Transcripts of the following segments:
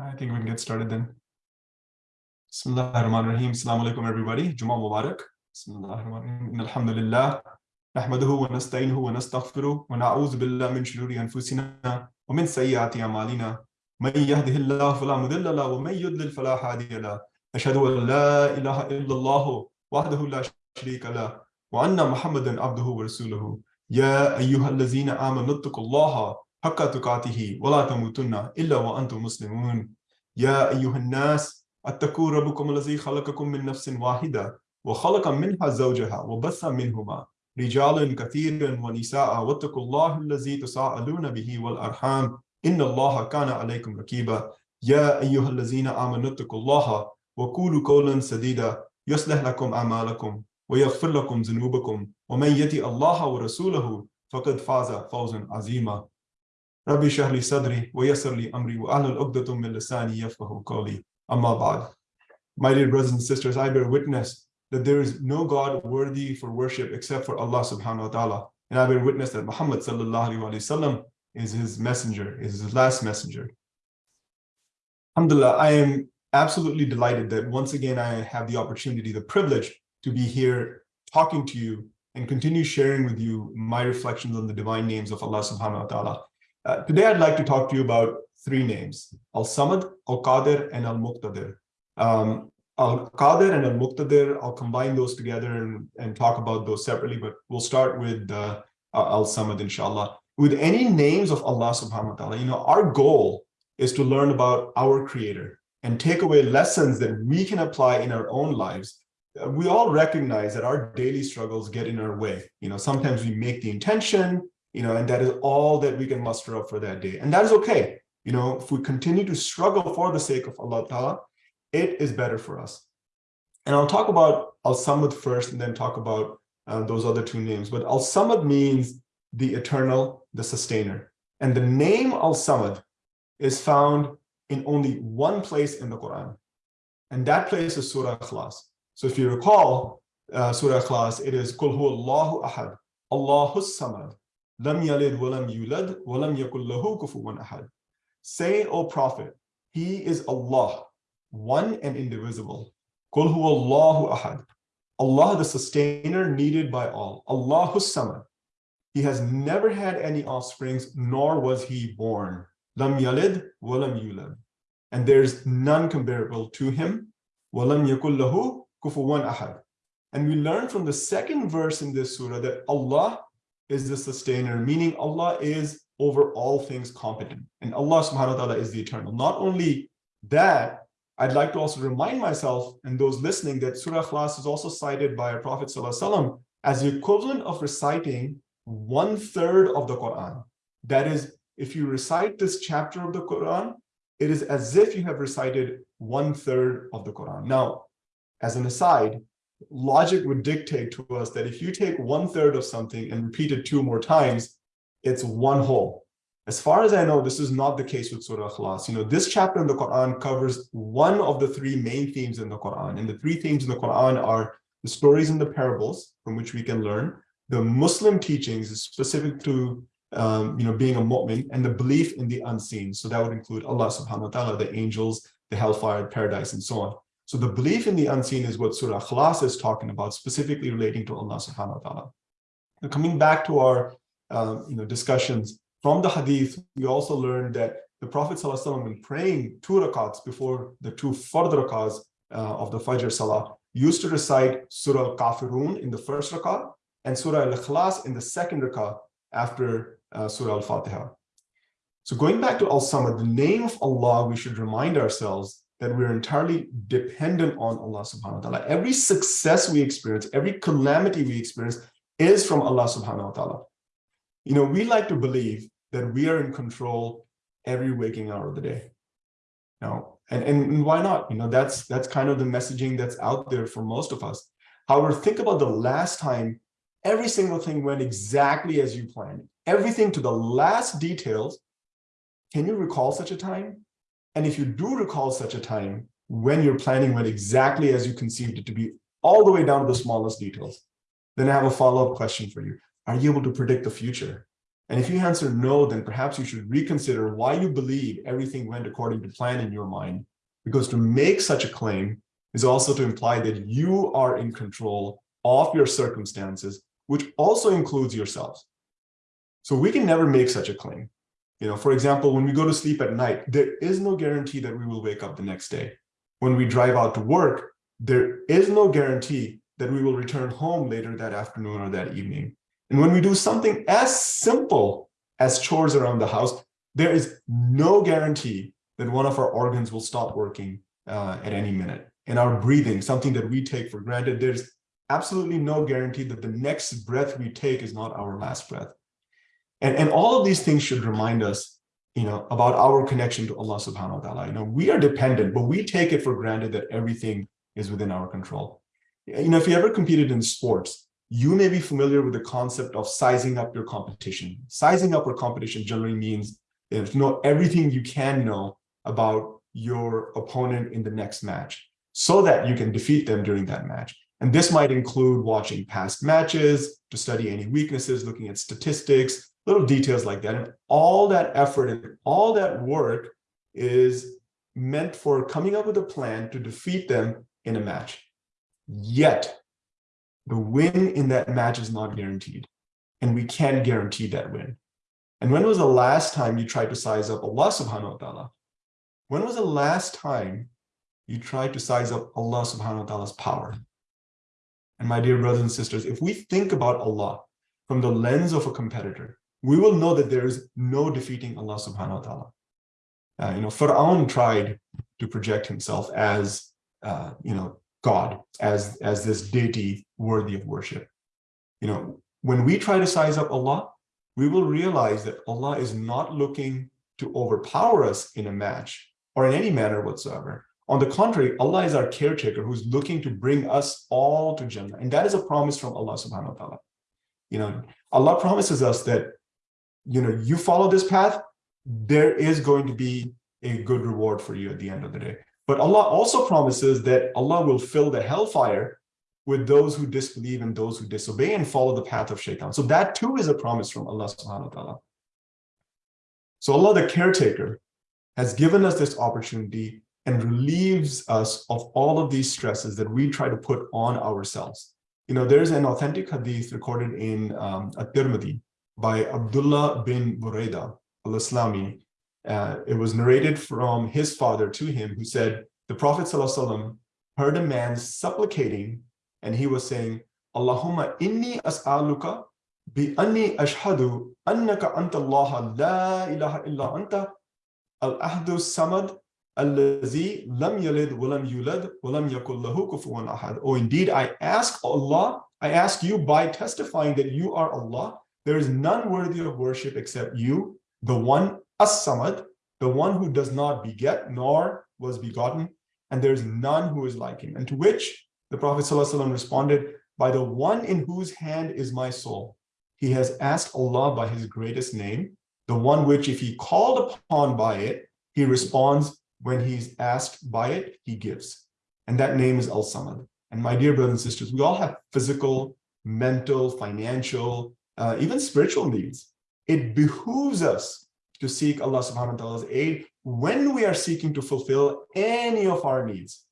I think we can get started then. Bismillah ar-Rahman. Assalamu alaikum everybody. Jumma Mubarak. Bismillah ar-Rahman alhamdulillah. Nahmaduhu wa nasta'inuhu wa nastaghfiruh wa na'udhu billah min shururi anfusina wa min sayyiati a'malina. Man yahdihillahu fala wa man yudlil falahadiyala. Ashhadu an la ilaha illallahu wahdahu la sharika lahu wa anna Muhammadan abduhu wa rasuluhu. Ya ayyuhallazina amanu taqullaha حق تقاته ولا تموتن إلا وأنتم مسلمون. يا أيها الناس اتقوا ربكم الذي خلقكم من نفس واحدة وخلق منها زوجها وبث منهما رجالا كثيرا ونساء واتقوا الله الذي تساءلون به والأرحام. إن الله كان عليكم رقيبا يا أيها الذين آمنوا اتقوا الله وقولوا قولا سديدا. يصلح لكم أعمالكم ويغفر لكم ذنوبكم. ومن يطع الله ورسوله فقد فاز فوزا عظيما. ربي اشرح لي صدري ويسر لي أمري واحلل عقدة من لساني يفقهوا قولي أما بعد My dear brothers and sisters, I bear witness that there is no God worthy for worship except for Allah subhanahu wa ta'ala. And I bear witness that Muhammad sallallahu alayhi wa sallam is his messenger, is his last messenger. Alhamdulillah, I am absolutely delighted that once again I have the opportunity, the privilege to be here talking to you and continue sharing with you my reflections on the divine names of Allah subhanahu wa ta'ala. Uh, today I'd like to talk to you about three names, Al-Samad, Al-Qadir, and Al-Muqtadir. Um, Al-Qadir and Al-Muqtadir, I'll combine those together and, and talk about those separately, but we'll start with uh, Al-Samad, inshallah. With any names of Allah subhanahu wa ta'ala, you know, our goal is to learn about our creator and take away lessons that we can apply in our own lives. Uh, we all recognize that our daily struggles get in our way. You know, sometimes we make the intention, you know, and that is all that we can muster up for that day. And that is okay. You know, if we continue to struggle for the sake of Allah Ta'ala, it is better for us. And I'll talk about Al-Samad first and then talk about uh, those other two names. But Al-Samad means the eternal, the sustainer. And the name Al-Samad is found in only one place in the Quran. And that place is Surah Ikhlas. So if you recall uh, Surah Ikhlas, it is Qul Allahu Ahad, Allahu Samad, Say, O Prophet, He is Allah, one and indivisible. Qul Allahu Ahad. Allah, the sustainer needed by all. Allahu Samad. He has never had any offsprings, nor was he born. Lam yalid walam yulad. And there's none comparable to him. Walam yakul lahu kufuwan ahad. And we learn from the second verse in this surah that Allah is the sustainer, meaning Allah is over all things competent. And Allah subhanahu wa ta'ala is the eternal. Not only that, I'd like to also remind myself and those listening that Surah Ikhlas is also cited by our Prophet as the equivalent of reciting one third of the Quran. That is, if you recite this chapter of the Quran, it is as if you have recited one third of the Quran. Now, as an aside, logic would dictate to us that if you take one third of something and repeat it two more times, it's one whole. As far as I know, this is not the case with Surah Al-Ikhlas. You know, this chapter in the Quran covers one of the three main themes in the Quran. And the three themes in the Quran are the stories and the parables from which we can learn, the Muslim teachings specific to um, you know, being a mu'min and the belief in the unseen. So that would include Allah subhanahu wa ta'ala, the angels, the hellfire, paradise, and so on. So the belief in the unseen is what Surah Ikhlas is talking about, specifically relating to Allah subhanahu wa ta'ala. Now, coming back to our um, you know, discussions, from the hadith, we also learned that the Prophet ﷺ, when praying two rakats before the two fard rakats uh, of the Fajr Salah, used to recite Surah Al-Kafirun in the first rakat and Surah Al-Ikhlas in the second rakat after uh, Surah Al-Fatiha. So going back to Al-Samad, the name of Allah, we should remind ourselves that we're entirely dependent on Allah subhanahu wa ta'ala. Every success we experience, every calamity we experience is from Allah subhanahu wa ta'ala. You know, we like to believe that we are in control every waking hour of the day. Now, and, and why not? You know, that's that's kind of the messaging that's out there for most of us. However, think about the last time every single thing went exactly as you planned. Everything to the last details. Can you recall such a time? And if you do recall such a time, when your planning went exactly as you conceived it to be, all the way down to the smallest details, then I have a follow-up question for you. Are you able to predict the future? And if you answer no, then perhaps you should reconsider why you believe everything went according to plan in your mind. Because to make such a claim is also to imply that you are in control of your circumstances, which also includes yourselves. So we can never make such a claim. You know, for example, when we go to sleep at night, there is no guarantee that we will wake up the next day. When we drive out to work, there is no guarantee that we will return home later that afternoon or that evening. And when we do something as simple as chores around the house, there is no guarantee that one of our organs will stop working uh, at any minute. And our breathing, something that we take for granted, there's absolutely no guarantee that the next breath we take is not our last breath. And, and all of these things should remind us, you know, about our connection to Allah subhanahu wa ta'ala. You know, we are dependent, but we take it for granted that everything is within our control. You know, if you ever competed in sports, you may be familiar with the concept of sizing up your competition. Sizing up your competition generally means you know everything you can know about your opponent in the next match so that you can defeat them during that match. And this might include watching past matches to study any weaknesses, looking at statistics, little details like that. And all that effort and all that work is meant for coming up with a plan to defeat them in a match. Yet, the win in that match is not guaranteed. And we can't guarantee that win. And when was the last time you tried to size up Allah subhanahu wa ta'ala? When was the last time you tried to size up Allah subhanahu wa ta'ala's power? And my dear brothers and sisters, if we think about Allah from the lens of a competitor, we will know that there is no defeating Allah subhanahu wa ta'ala. Uh, you know, Pharaoh tried to project himself as, uh, you know, God, as, as this deity worthy of worship. You know, when we try to size up Allah, we will realize that Allah is not looking to overpower us in a match or in any manner whatsoever. On the contrary, Allah is our caretaker who's looking to bring us all to Jannah. And that is a promise from Allah subhanahu wa ta'ala. You know, Allah promises us that, you know, you follow this path, there is going to be a good reward for you at the end of the day. But Allah also promises that Allah will fill the hellfire with those who disbelieve and those who disobey and follow the path of shaitan. So that too is a promise from Allah subhanahu wa ta'ala. So Allah, the caretaker, has given us this opportunity and relieves us of all of these stresses that we try to put on ourselves. You know, there's an authentic hadith recorded in um, At-Tirmidhi by Abdullah bin Buraida al-Islami. Uh, it was narrated from his father to him who said, the Prophet ﷺ heard a man supplicating and he was saying, Allahumma inni as'aluka bi anni ashhadu annaka anta Allah la ilaha illa anta al-ahdu samad allazi lam yalid walam yulad walam yakul lahu kufuwan ahad. Oh, indeed, I ask Allah, I ask you by testifying that you are Allah, there is none worthy of worship except you, the one as-samad, the one who does not beget nor was begotten, and there is none who is like him. And to which the Prophet ﷺ responded, by the one in whose hand is my soul. He has asked Allah by his greatest name, the one which if he called upon by it, he responds when he's asked by it, he gives. And that name is Al-Samad. And my dear brothers and sisters, we all have physical, mental, financial, uh, even spiritual needs. It behooves us to seek Allah subhanahu wa ta'ala's aid when we are seeking to fulfill any of our needs.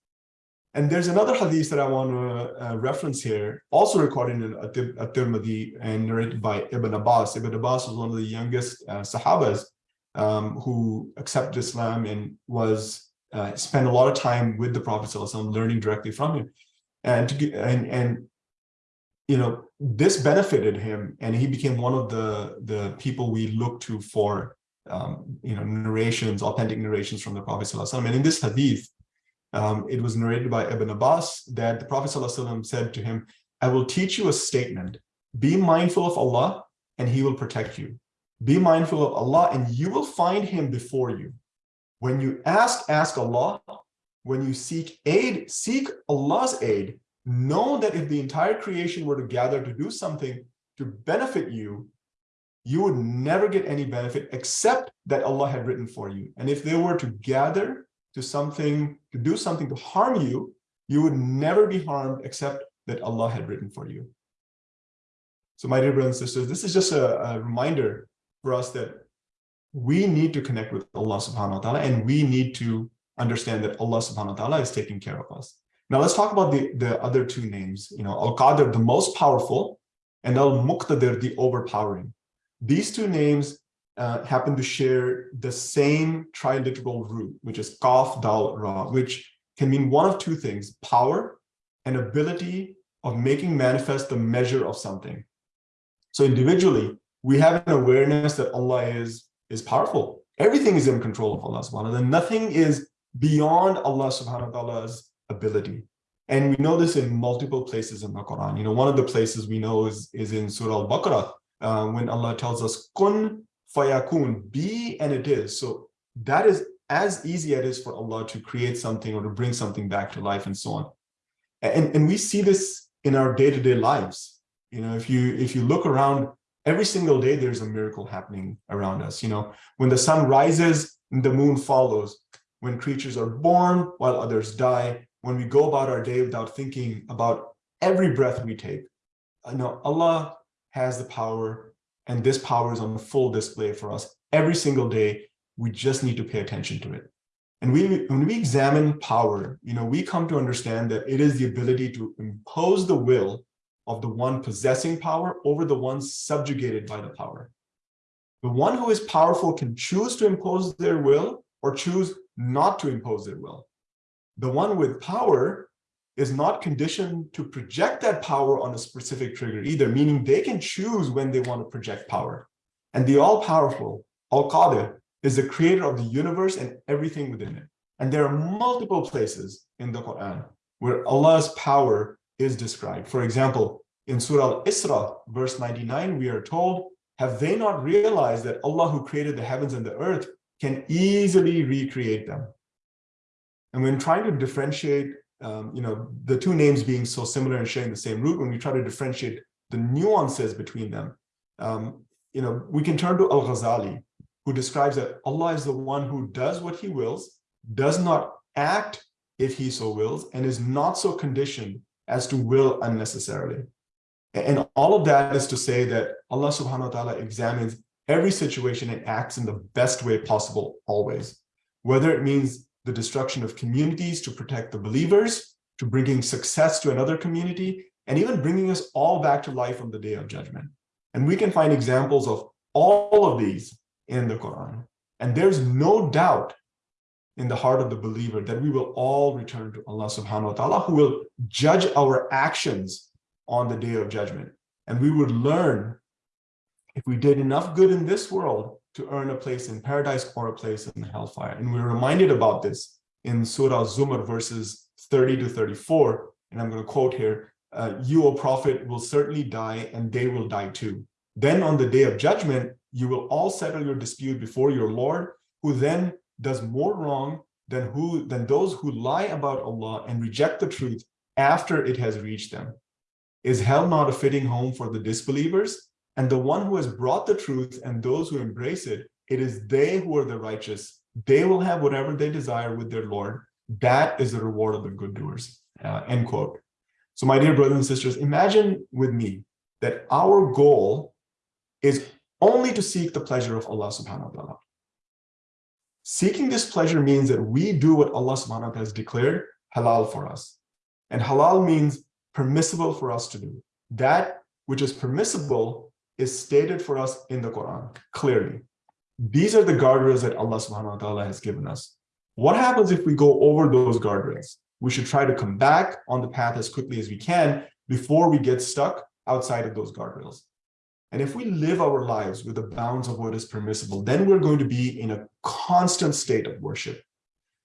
And there's another hadith that I want to uh, reference here, also recorded in At-Tirmidhi and narrated by Ibn Abbas. Ibn Abbas was one of the youngest uh, Sahabas um, who accepted Islam and was uh, spent a lot of time with the Prophet ﷺ, learning directly from him. And, to, and, and you know, this benefited him and he became one of the, the people we look to for, um, you know, narrations, authentic narrations from the Prophet. And in this hadith, um, it was narrated by Ibn Abbas that the Prophet said to him, I will teach you a statement. Be mindful of Allah and he will protect you. Be mindful of Allah and you will find him before you. When you ask, ask Allah. When you seek aid, seek Allah's aid. Know that if the entire creation were to gather to do something to benefit you, you would never get any benefit except that Allah had written for you. And if they were to gather to something, to do something to harm you, you would never be harmed except that Allah had written for you. So my dear brothers and sisters, this is just a, a reminder for us that we need to connect with Allah subhanahu wa ta'ala and we need to understand that Allah subhanahu wa ta'ala is taking care of us. Now let's talk about the, the other two names, you know, Al-Qadir, the most powerful, and Al-Muqtadir, the overpowering. These two names uh, happen to share the same triliteral root, which is Qaf Dal Ra, which can mean one of two things, power and ability of making manifest the measure of something. So individually, we have an awareness that Allah is, is powerful. Everything is in control of Allah subhanahu wa ta'ala. Nothing is beyond Allah subhanahu wa ta'ala's ability. And we know this in multiple places in the Quran. You know, one of the places we know is, is in Surah Al-Baqarah, uh, when Allah tells us, kun fayakun, be and it is. So that is as easy as it is for Allah to create something or to bring something back to life and so on. And, and we see this in our day-to-day -day lives. You know, if you if you look around every single day, there's a miracle happening around us. You know, when the sun rises, the moon follows. When creatures are born while others die, when we go about our day without thinking about every breath we take. Uh, you know, Allah has the power and this power is on full display for us every single day. We just need to pay attention to it. And we, when we examine power, you know, we come to understand that it is the ability to impose the will of the one possessing power over the one subjugated by the power. The one who is powerful can choose to impose their will or choose not to impose their will. The one with power is not conditioned to project that power on a specific trigger either, meaning they can choose when they want to project power. And the all-powerful, Al-Qadir, is the creator of the universe and everything within it. And there are multiple places in the Quran where Allah's power is described. For example, in Surah Al-Isra, verse 99, we are told, have they not realized that Allah who created the heavens and the earth can easily recreate them? And when trying to differentiate, um, you know, the two names being so similar and sharing the same root, when we try to differentiate the nuances between them, um, you know, we can turn to Al-Ghazali, who describes that Allah is the one who does what he wills, does not act if he so wills, and is not so conditioned as to will unnecessarily. And all of that is to say that Allah subhanahu wa ta'ala examines every situation and acts in the best way possible always. Whether it means the destruction of communities to protect the believers, to bringing success to another community, and even bringing us all back to life on the day of judgment. And we can find examples of all of these in the Quran. And there's no doubt in the heart of the believer that we will all return to Allah subhanahu wa ta'ala who will judge our actions on the day of judgment. And we would learn if we did enough good in this world to earn a place in paradise or a place in hellfire. And we're reminded about this in Surah Zumar verses 30 to 34. And I'm going to quote here, uh, you, O Prophet, will certainly die and they will die too. Then on the day of judgment, you will all settle your dispute before your Lord, who then does more wrong than who than those who lie about Allah and reject the truth after it has reached them. Is hell not a fitting home for the disbelievers? And the one who has brought the truth and those who embrace it, it is they who are the righteous. They will have whatever they desire with their Lord. That is the reward of the good doers. Uh, end quote. So my dear brothers and sisters, imagine with me that our goal is only to seek the pleasure of Allah subhanahu wa ta'ala. Seeking this pleasure means that we do what Allah subhanahu wa ta'ala has declared halal for us. And halal means permissible for us to do. That which is permissible is stated for us in the Quran, clearly. These are the guardrails that Allah subhanahu wa ta'ala has given us. What happens if we go over those guardrails? We should try to come back on the path as quickly as we can before we get stuck outside of those guardrails. And if we live our lives with the bounds of what is permissible, then we're going to be in a constant state of worship.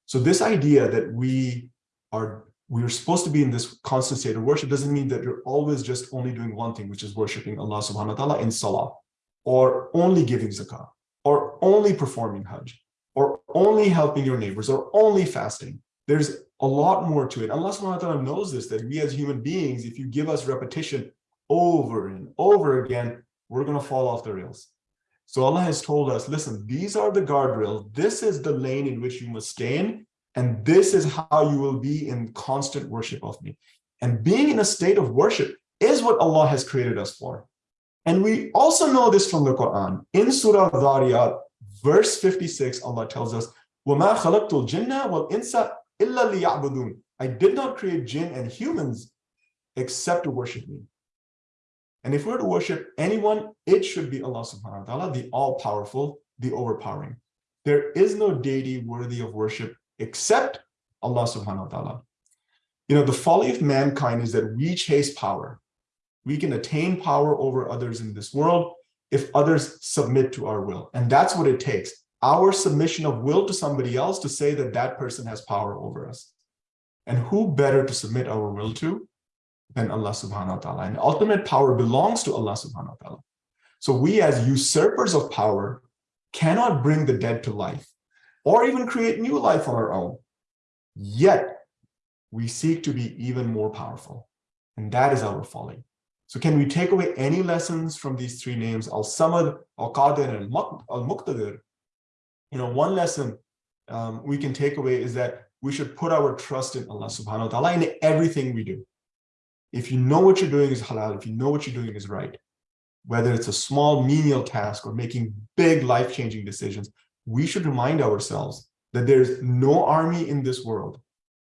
So this idea that we are we're supposed to be in this constant state of worship doesn't mean that you're always just only doing one thing, which is worshiping Allah subhanahu wa ta'ala in salah, or only giving zakah, or only performing hajj, or only helping your neighbors, or only fasting. There's a lot more to it. Allah subhanahu wa ta'ala knows this, that we as human beings, if you give us repetition over and over again, we're going to fall off the rails. So Allah has told us, listen, these are the guardrails. This is the lane in which you must stay in. And this is how you will be in constant worship of me. And being in a state of worship is what Allah has created us for. And we also know this from the Quran. In Surah Dhariyat, verse 56, Allah tells us, وَمَا خَلَقْتُ الْجِنَّ وَالْإِنسَ إِلَّا لِيَعْبُدُونَ I did not create jinn and humans except to worship me. And if we're to worship anyone, it should be Allah subhanahu wa ta'ala, the all-powerful, the overpowering. There is no deity worthy of worship except Allah subhanahu wa ta'ala. You know, the folly of mankind is that we chase power. We can attain power over others in this world if others submit to our will. And that's what it takes. Our submission of will to somebody else to say that that person has power over us. And who better to submit our will to than Allah subhanahu wa ta'ala. And ultimate power belongs to Allah subhanahu wa ta'ala. So we as usurpers of power cannot bring the dead to life or even create new life on our own. Yet we seek to be even more powerful. And that is our folly. So can we take away any lessons from these three names, Al-Samad, Al-Qadir, and Al-Muqtadir? You know, one lesson um, we can take away is that we should put our trust in Allah subhanahu wa ta'ala in everything we do. If you know what you're doing is halal, if you know what you're doing is right, whether it's a small menial task or making big life-changing decisions, we should remind ourselves that there's no army in this world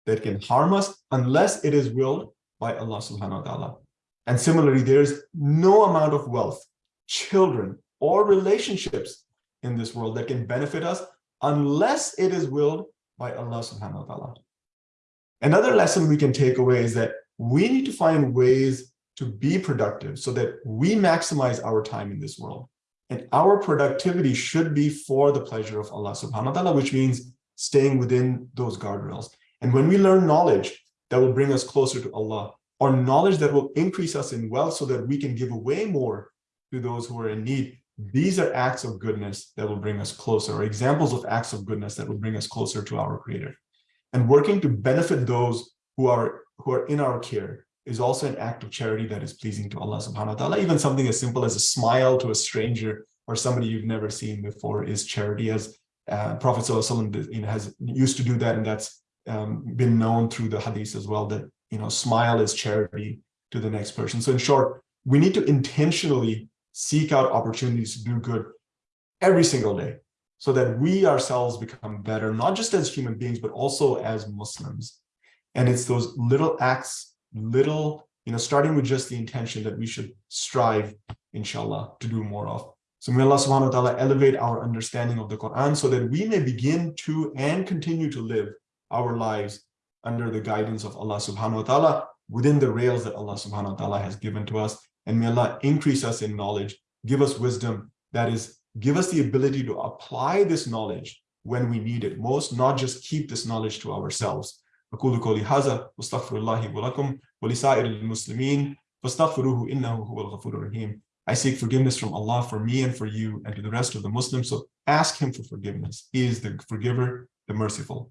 that can harm us unless it is willed by Allah subhanahu wa ta'ala. And similarly, there's no amount of wealth, children, or relationships in this world that can benefit us unless it is willed by Allah subhanahu wa ta'ala. Another lesson we can take away is that we need to find ways to be productive so that we maximize our time in this world. And our productivity should be for the pleasure of Allah subhanahu wa ta'ala, which means staying within those guardrails. And when we learn knowledge that will bring us closer to Allah, or knowledge that will increase us in wealth so that we can give away more to those who are in need, these are acts of goodness that will bring us closer, or examples of acts of goodness that will bring us closer to our Creator. And working to benefit those who are who are in our care is also an act of charity that is pleasing to Allah subhanahu wa ta'ala. Even something as simple as a smile to a stranger or somebody you've never seen before is charity as uh, Prophet you know, has used to do that and that's um, been known through the hadith as well that you know smile is charity to the next person. So in short, we need to intentionally seek out opportunities to do good every single day so that we ourselves become better, not just as human beings, but also as Muslims. And it's those little acts, little, you know, starting with just the intention that we should strive, inshallah, to do more of. So may Allah subhanahu wa ta'ala elevate our understanding of the Quran so that we may begin to and continue to live our lives under the guidance of Allah subhanahu wa ta'ala within the rails that Allah subhanahu wa ta'ala has given to us. And may Allah increase us in knowledge, give us wisdom, that is, give us the ability to apply this knowledge when we need it most, not just keep this knowledge to ourselves. أقول قولي هذا واستغفر الله ولكم ولسائر المسلمين فاستغفروه إنه هو الغفور الرحيم I seek forgiveness from Allah for me and for you and to the rest of the Muslims. So ask him for forgiveness. He is the forgiver, the merciful.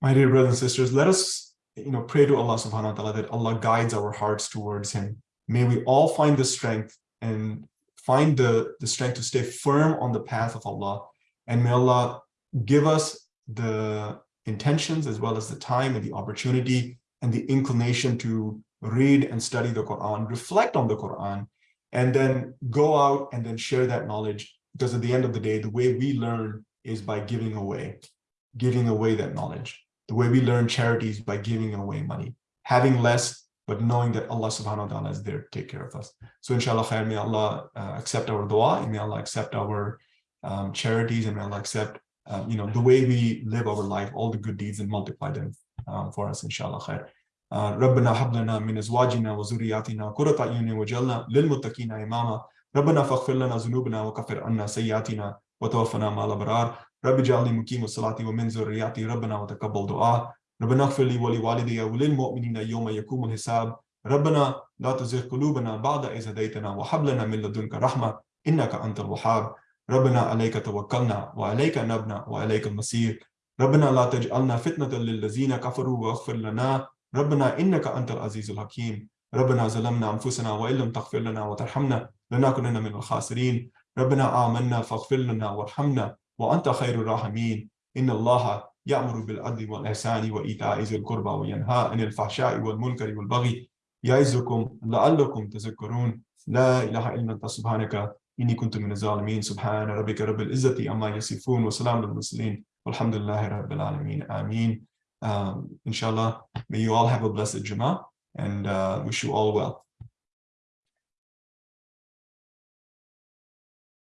My dear brothers and sisters, let us you know, pray to Allah subhanahu wa ta'ala that Allah guides our hearts towards him. May we all find the strength and find the, the strength to stay firm on the path of Allah. And may Allah give us the intentions as well as the time and the opportunity and the inclination to read and study the Quran, reflect on the Quran, and then go out and then share that knowledge. Because at the end of the day, the way we learn is by giving away, giving away that knowledge. The way we learn charities by giving away money, having less, but knowing that Allah subhanahu wa ta'ala is there to take care of us. So inshallah khair, may Allah uh, accept our dua, and may Allah accept our um, charities, and may Allah accept um, you know, the way we live our life, all the good deeds and multiply them um, for us, inshallah khair. ربنا هب لنا من ازواجنا وذرياتنا قرة اعين وجعلنا للمتقين اماما ربنا فاغفر لنا ذنوبنا وكفر عنا سيئاتنا وتوفنا مع الابرار رب اجعلني مقيم الصلاة ومن ذرياتي ربنا وتقبل دعاء ربنا اغفر لي ولوالدي وللمؤمنين يوم يقوم الحساب ربنا لا تزغ قلوبنا بعد إذ هديتنا وهب لنا من لدنك رحمة إنك أنت الوهاب ربنا عليك توكلنا وعليك نبنا وعليك المصير. ربنا لا تجعلنا فتنة للذين كفروا واغفر لنا. ربنا إنك أنت العزيز الحكيم. ربنا ظلمنا أنفسنا وإن لم تغفر لنا وترحمنا لنكونن من الخاسرين. ربنا آمنا فاغفر لنا وارحمنا وأنت خير الراحمين. إن الله يأمر بالعدل والإحسان وإيتاء ذي القربى وينهى عن الفحشاء والمنكر والبغي. يعزكم لعلكم تذكرون. لا إله إلا أنت سبحانك إني كنت من الظالمين. سبحان ربك رب العزة عما يصفون وسلام على المرسلين. والحمد لله رب العالمين. آمين. um, inshallah may you all have a blessed Jummah and uh, wish you all well.